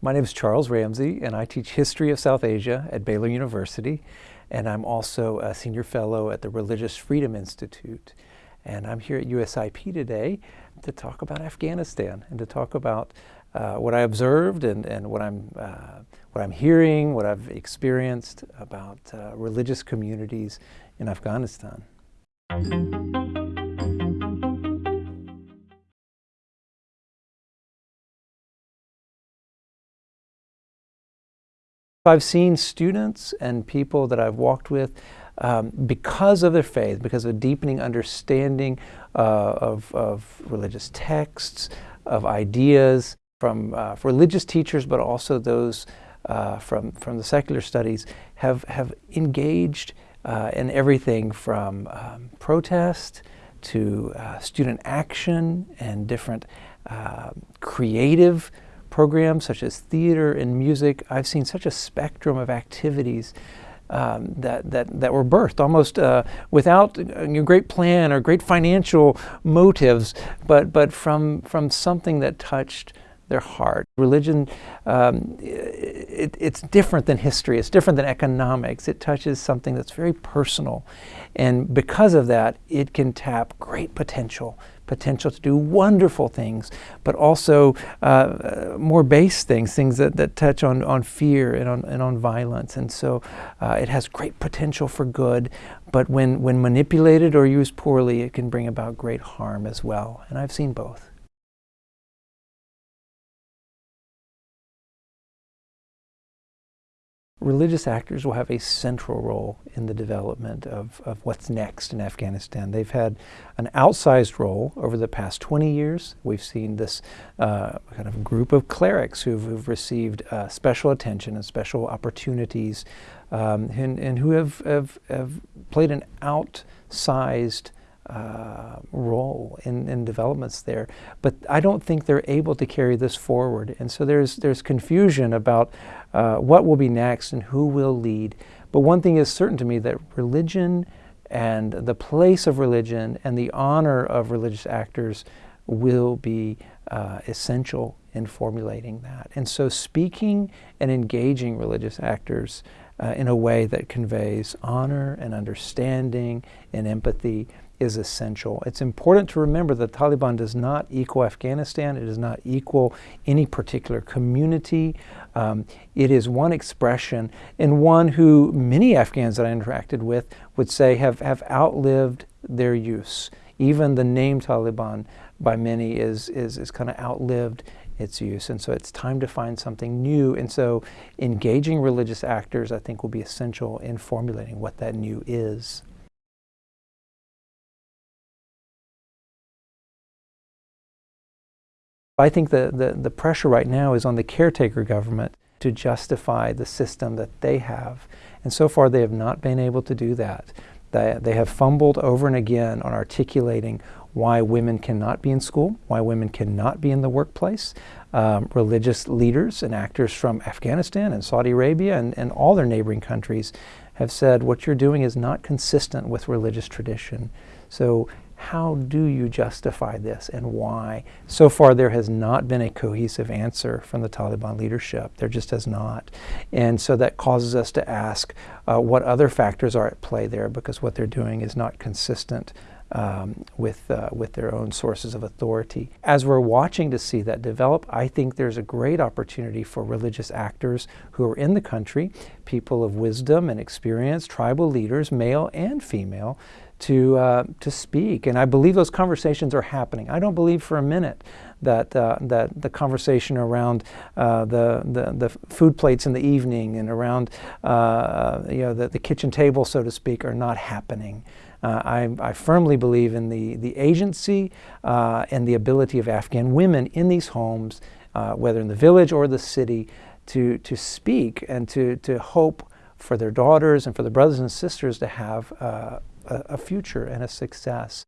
My name is Charles Ramsey, and I teach history of South Asia at Baylor University. And I'm also a senior fellow at the Religious Freedom Institute. And I'm here at USIP today to talk about Afghanistan and to talk about uh, what I observed and, and what, I'm, uh, what I'm hearing, what I've experienced about uh, religious communities in Afghanistan. I've seen students and people that I've walked with um, because of their faith, because of a deepening understanding uh, of, of, religious texts, of ideas from uh, religious teachers, but also those uh, from, from the secular studies, have, have engaged uh, in everything from um, protest to uh, student action and different uh, creative programs such as theater and music. I've seen such a spectrum of activities um, that, that, that were birthed almost uh, without a great plan or great financial motives, but, but from, from something that touched their heart. Religion, um, it, it's different than history. It's different than economics. It touches something that's very personal. And because of that, it can tap great potential, potential to do wonderful things, but also uh, more base things, things that, that touch on, on fear and on, and on violence. And so uh, it has great potential for good, but when, when manipulated or used poorly, it can bring about great harm as well. And I've seen both. Religious actors will have a central role in the development of, of what's next in Afghanistan. They've had an outsized role over the past 20 years. We've seen this uh, kind of group of clerics who've, who've received uh, special attention and special opportunities um, and, and, who have, have, have played an outsized uh, role in, in developments there. But I don't think they're able to carry this forward. And so there's, there's confusion about uh, what will be next and who will lead. But one thing is certain to me that religion and the place of religion and the honor of religious actors will be uh, essential in formulating that. And so speaking and engaging religious actors uh, in a way that conveys honor and understanding and empathy is essential. It's important to remember that Taliban does not equal Afghanistan. It does not equal any particular community. Um, it is one expression and one who many Afghans that I interacted with would say have, have outlived their use. Even the name Taliban by many is, is, is kind of outlived its use. And so it's time to find something new. And so engaging religious actors, I think, will be essential in formulating what that new is. I think the, the, the pressure right now is on the caretaker government to justify the system that they have. And so far they have not been able to do that. They, they have fumbled over and again on articulating why women cannot be in school, why women cannot be in the workplace. Um, religious leaders and actors from Afghanistan and Saudi Arabia and, and all their neighboring countries have said what you're doing is not consistent with religious tradition. So how do you justify this and why? So far, there has not been a cohesive answer from the Taliban leadership. There just has not. And so that causes us to ask uh, what other factors are at play there because what they're doing is not consistent um, with, uh, with their own sources of authority. As we're watching to see that develop, I think there's a great opportunity for religious actors who are in the country, people of wisdom and experience, tribal leaders, male and female, to, uh, to speak. And I believe those conversations are happening. I don't believe for a minute that, uh, that the conversation around uh, the, the, the, food plates in the evening and around uh, you know, the, the kitchen table, so to speak, are not happening. Uh, I, I, firmly believe in the, the agency uh, and the ability of Afghan women in these homes, whether in the village or the city, to, to speak and to, to hope for their daughters and for their brothers and sisters to have uh, a, future and a success.